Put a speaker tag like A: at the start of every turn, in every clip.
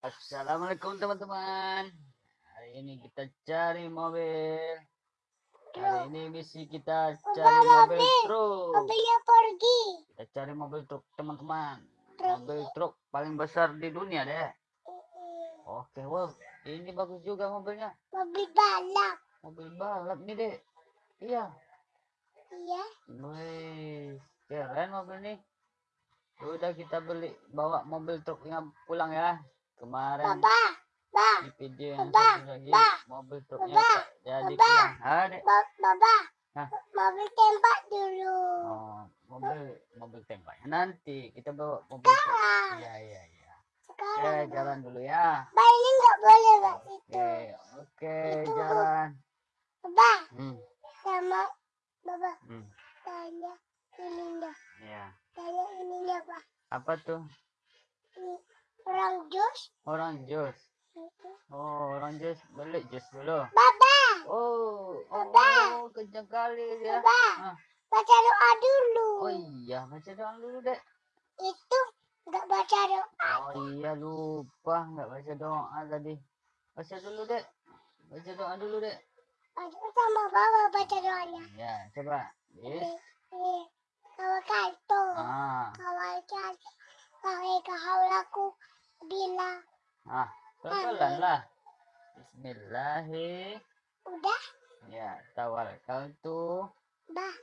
A: Assalamualaikum teman-teman. Hari ini kita cari mobil. Hari ini misi kita cari mobil truk.
B: Mobilnya pergi.
A: Kita cari mobil truk teman-teman. Mobil truk paling besar di dunia deh. Oke, wow. Ini bagus juga mobilnya.
B: Mobil balap.
A: Mobil balap nih deh. Iya.
B: Iya.
A: Wih, keren mobil nih. Udah kita beli bawa mobil truknya pulang ya. Kemarin
B: Baba. Ba.
A: di video yang
B: Baba,
A: satu lagi
B: Baba,
A: mobil truknya jadi. Adek.
B: Ba Baba.
A: Hah?
B: Mobil tembak dulu.
A: Oh, mobil mobil tembaknya nanti kita bawa mobil truk.
B: Sekarang.
A: Iya iya iya.
B: Sekarang.
A: Oke jalan dulu ya.
B: Ba ini nggak boleh Pak itu.
A: Oke
B: Itu.
A: jalan.
B: Baba.
A: Hmm
B: Sama Baba.
A: hmm.
B: Tanya ininya.
A: Ya.
B: Tanya ininya Pak.
A: Apa tuh?
B: Orang jus.
A: Orang jus. Oh orang jus beli jus dulu.
B: Baba.
A: Oh, oh,
B: Baba.
A: oh kencang kali ya.
B: Baba.
A: Ah.
B: Baca doa dulu.
A: Oh iya baca doa dulu deh.
B: Itu nggak baca doa.
A: Oh iya lupa nggak baca doa tadi. Baca dulu deh. Baca doa dulu.
B: Baca sama Baba baca doanya.
A: Ya coba. Yes.
B: Ini. Ini. Kawal kanto.
A: Ah,
B: Kawal cantik. Kawal kahaulaku bila.
A: ah, pelan lah. Bismillahi.
B: Udah.
A: Ya, tawakkaltu
B: Bah.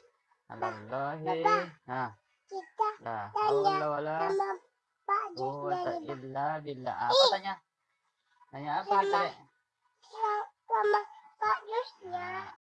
A: 'alallahi. Nah,
B: Kita
A: la
B: Tanya
A: haula wala
B: sama Pak
A: quwwata illa billah. Apa tanya? Tanya apa Dek?
B: Sama sama Pak Jusnya.